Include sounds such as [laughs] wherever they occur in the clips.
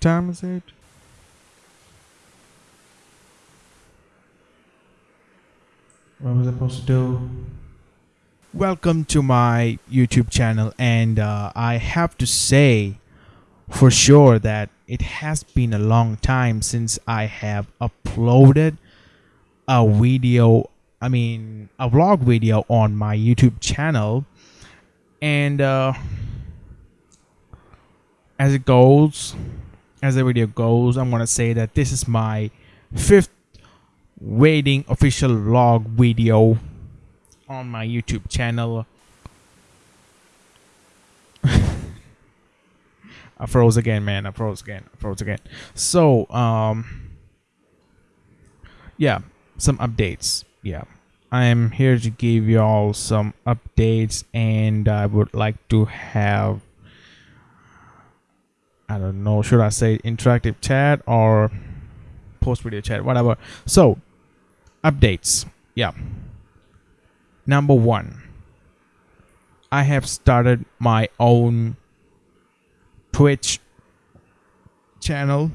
What time is it? What was I supposed to do? Welcome to my YouTube channel, and uh, I have to say for sure that it has been a long time since I have uploaded a video, I mean, a vlog video on my YouTube channel, and uh, as it goes, as the video goes, I'm gonna say that this is my fifth waiting official vlog video on my YouTube channel. [laughs] I froze again, man. I froze again. I froze again. So, um, yeah, some updates. Yeah, I am here to give you all some updates, and I would like to have, I don't know, should I say interactive chat or post video chat, whatever. So, updates. Yeah. Number one, I have started my own Twitch channel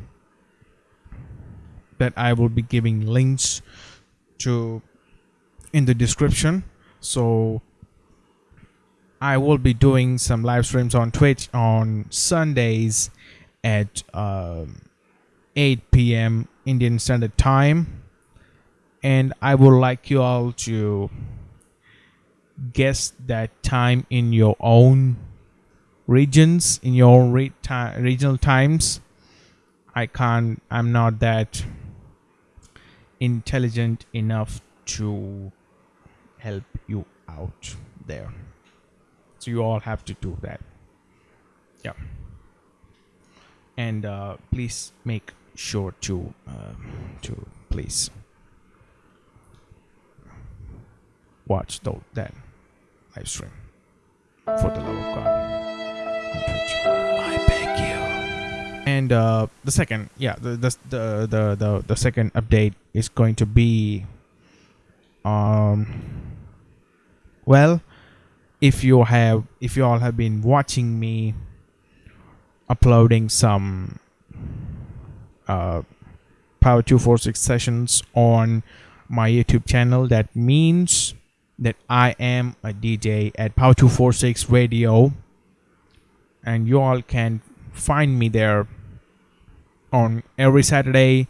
that I will be giving links to in the description. So I will be doing some live streams on Twitch on Sundays at um 8 p.m. Indian Standard Time. And I would like you all to guess that time in your own regions in your own re regional times i can't i'm not that intelligent enough to help you out there so you all have to do that yeah and uh, please make sure to uh, to please watch the, that live stream for the love of God. I beg you. And uh, the second, yeah, the the, the the the the second update is going to be, um, well, if you have if you all have been watching me uploading some uh power 246 sessions on my youtube channel that means that I am a DJ at Power 246 Radio and you all can find me there on every Saturday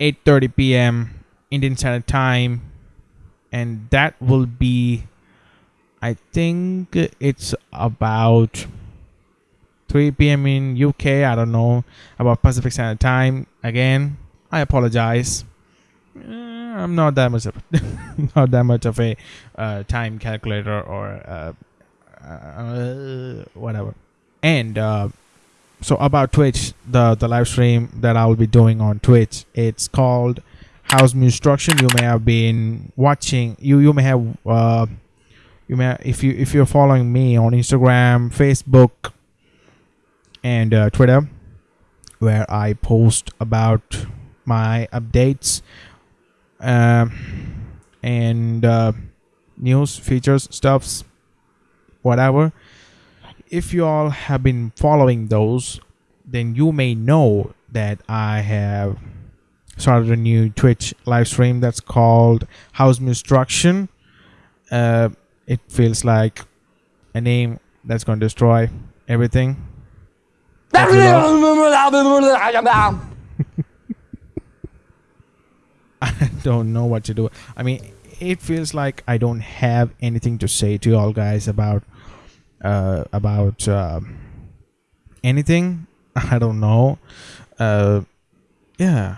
8:30 p.m. Indian Standard Time and that will be I think it's about 3 p.m. in UK I don't know about Pacific Standard Time again I apologize I'm not that much of [laughs] not that much of a uh, time calculator or uh, uh, whatever. And uh, so about Twitch, the the live stream that I will be doing on Twitch, it's called House Instruction. You may have been watching. You you may have uh, you may if you if you're following me on Instagram, Facebook, and uh, Twitter, where I post about my updates um, and uh, news features stuffs whatever. If you all have been following those then you may know that i have started a new twitch live stream that's called house instruction. Uh, it feels like a name that's going to destroy everything I don't know what to do. I mean, it feels like I don't have anything to say to y'all guys about uh, about uh, anything. [laughs] I don't know. Uh, yeah.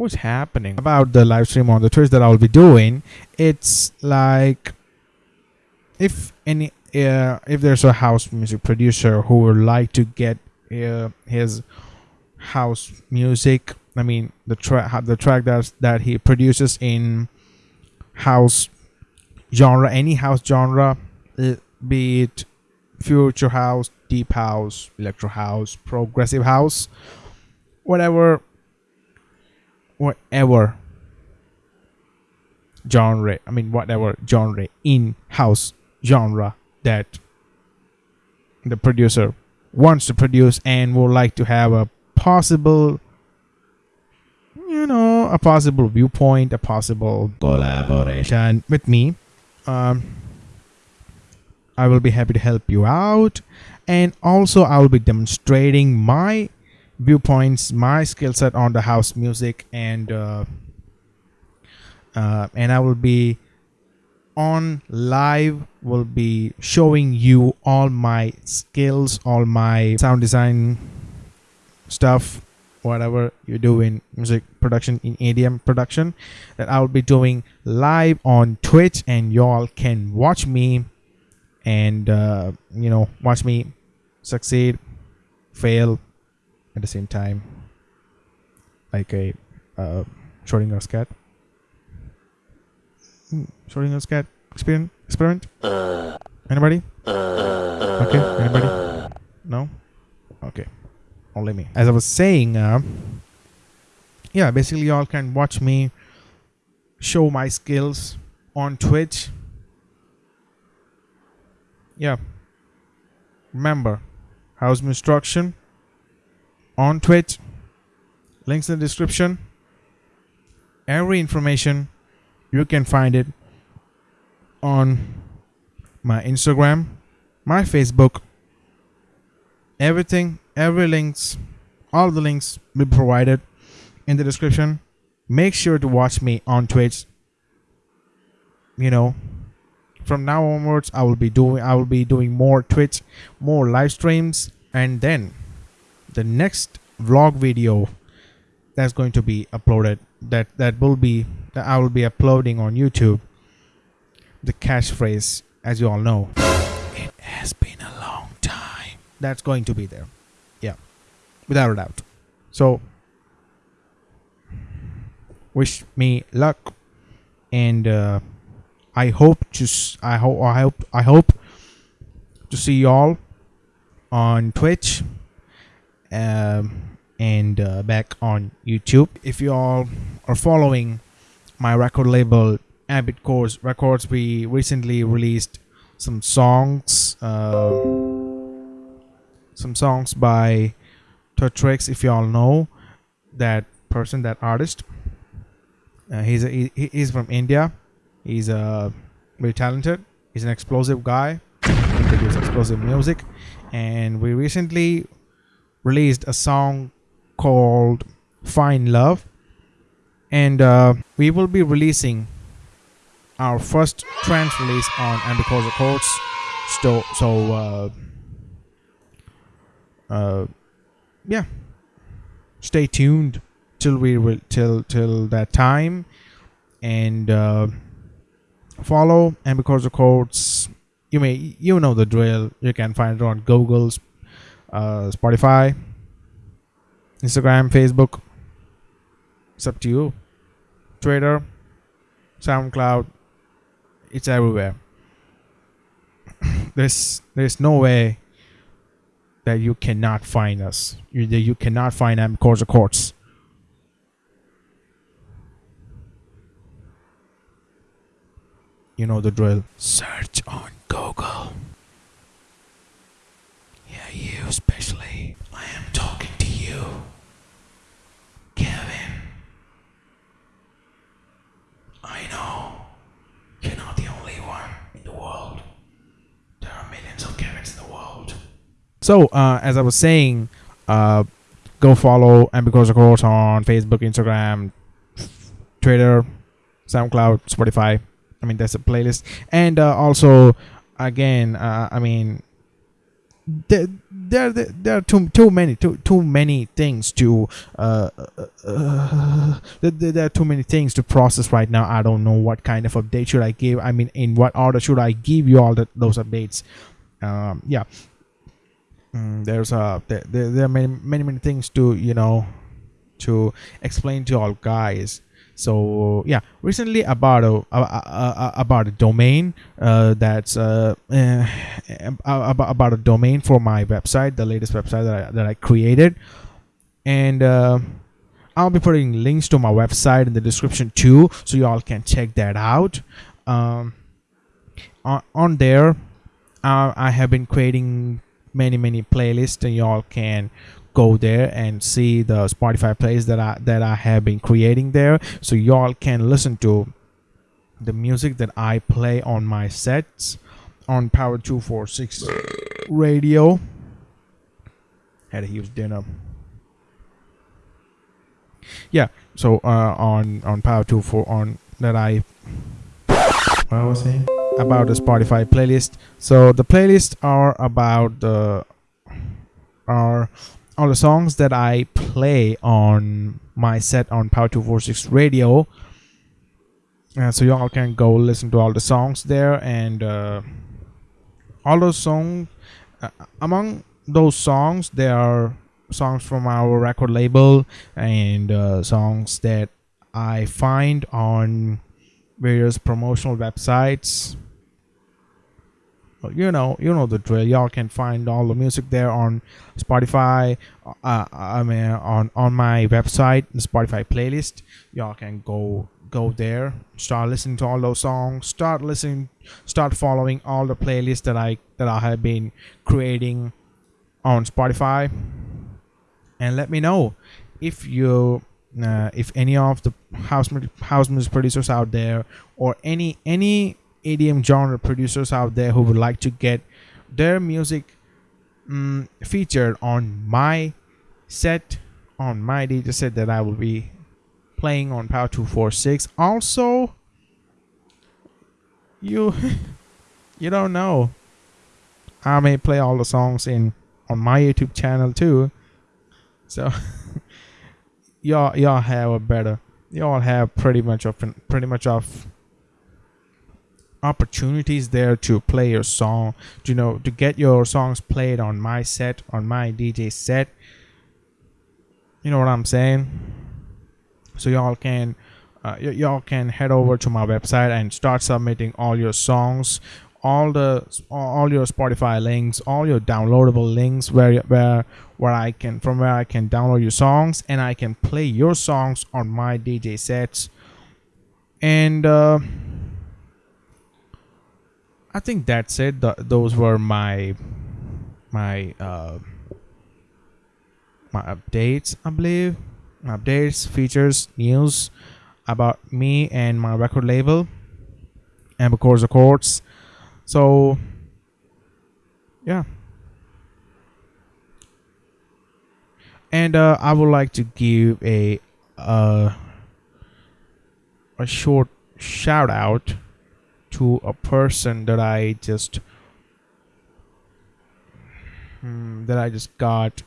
What's happening about the live stream on the Twitch that I'll be doing? It's like if any uh, if there's a house music producer who would like to get uh, his house music i mean the track the track that that he produces in house genre any house genre uh, be it future house deep house electro house progressive house whatever whatever genre i mean whatever genre in house genre that the producer wants to produce and would like to have a possible you know a possible viewpoint a possible collaboration with me um i will be happy to help you out. And also i will be demonstrating my viewpoints my skill set on the house music and uh, uh, and i will be on live will be showing you all my skills all my sound design stuff whatever you do in music production in EDM production that I'll be doing live on Twitch and y'all can watch me and uh, you know watch me succeed fail at the same time like a uh, Schrodinger's cat. Hmm, Schrodinger's cat experiment experiment? Anybody? Okay anybody? No? Okay. Only me. As i was saying uh, yeah basically y'all can watch me show my skills on twitch. Yeah. Remember house instruction on twitch. Links in the description. Every information you can find it on my instagram my facebook. Everything every links all the links will be provided in the description. Make sure to watch me on twitch. You know from now onwards i will be doing i will be doing more twitch more live streams and then the next vlog video that's going to be uploaded that that will be that i will be uploading on youtube the catchphrase as you all know. It has been a long time. That's going to be there. Yeah. Without a doubt. So wish me luck and uh, i hope to i hope i hope i hope to see y'all on twitch um, and uh, back on youtube if you all are following my record label Abbott Course Records, we recently released some songs, uh, some songs by Totrix. If you all know that person, that artist, uh, he's a, he, he's from India. He's uh, very talented. He's an explosive guy. He produces explosive music, and we recently released a song called "Fine Love." and uh, we will be releasing our first trance release on Ambicos Records. So, so uh, uh, yeah, stay tuned till we till till that time, and uh, follow Ambicos Records. You may you know the drill. You can find it on Google's, uh, Spotify, Instagram, Facebook. It's up to you. Twitter, SoundCloud, it's everywhere. there's there's no way that you cannot find us. You that you cannot find M Course Courts. You know the drill. Search on Google. You especially. I am talking to you, Kevin. I know you're not the only one in the world. There are millions of Kevins in the world. So, uh, as I was saying, uh, go follow Ambicos Course on Facebook, Instagram, Twitter, SoundCloud, Spotify. I mean, that's a playlist. And uh, also, again, uh, I mean, there, there, there are too too many too too many things to uh, uh, uh there, there are too many things to process right now. I don't know what kind of update should I give. I mean, in what order should I give you all that those updates? Um, yeah, mm, there's there, there, there are many many many things to you know to explain to all guys. So yeah, recently about a, a, a- about a domain uh, that's uh, eh, about, about a domain for my website, the latest website that I, that I created, and uh, I'll be putting links to my website in the description too, so y'all can check that out. Um, on, on there, uh, I have been creating many many playlists, and y'all can go there and see the Spotify plays that I that I have been creating there, so y'all can listen to the music that I play on my sets on Power 246 radio. Had a huge dinner. Yeah, so uh, on on Power 24 on that I what I was saying about the Spotify playlist. So the playlists are about the are all the songs that I play on my set on Power 246 radio. Uh, so y'all can go listen to all the songs there and uh, all those songs uh, among those songs there are songs from our record label and uh, songs that I find on various promotional websites you know you know the drill. Y'all can find all the music there on spotify uh, i mean on on my website spotify playlist. Y'all can go go there start listening to all those songs start listening start following all the playlists that i that i have been creating on spotify. And let me know if you uh, if any of the house house music producers out there or any any EDM genre producers out there who would like to get their music um, featured on my set on my DJ set that I will be playing on Power 246 also you [laughs] you don't know. I may play all the songs in on my YouTube channel too. So [laughs] y'all y'all have a better y'all have pretty much of pretty much of opportunities there to play your song you know to get your songs played on my set on my dj set. You know what i'm saying? So y'all can uh, y- y'all can head over to my website and start submitting all your songs all the all your spotify links all your downloadable links where where where i can from where i can download your songs and i can play your songs on my dj sets. And uh I think that's it. Th- those were my my uh, my updates, I believe. Updates, features, news about me and my record label, and the courts. So, yeah. And uh, I would like to give a uh, a short shout out to a person that I just hmm, that I just got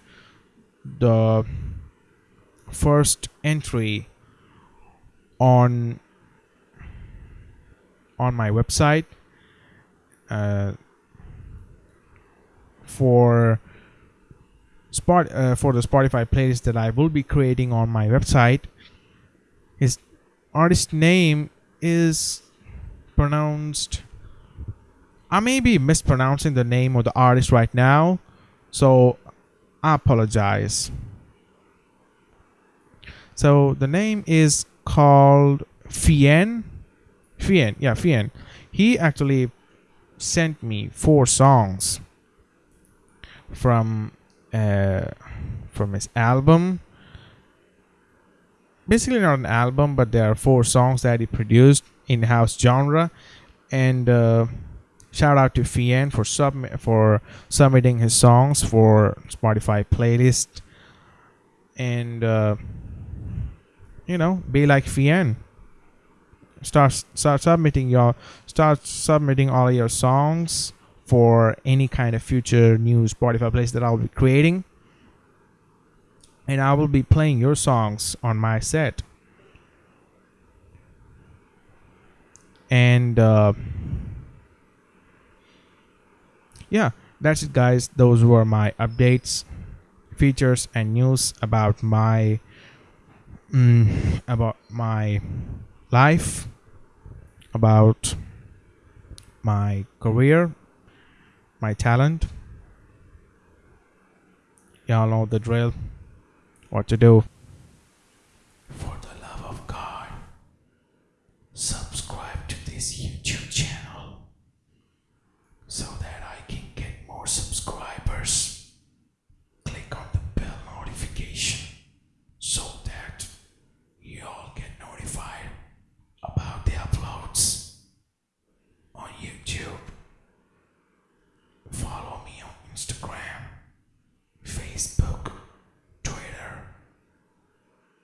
the first entry on on my website uh, for spot uh, for the Spotify playlist that I will be creating on my website. His artist name is pronounced I may be mispronouncing the name of the artist right now, so I apologize. So the name is called Fien. Fien, yeah, Fien. He actually sent me four songs from uh, from his album. Basically, not an album, but there are four songs that he produced in-house genre. And uh, shout out to Fien for sub for submitting his songs for Spotify playlist. And uh, you know be like Fien start start submitting your start submitting all your songs for any kind of future new Spotify playlist that I'll be creating. And I will be playing your songs on my set and uh, yeah that's it guys. Those were my updates features and news about my mm, about my life about my career my talent. Y'all know the drill what to do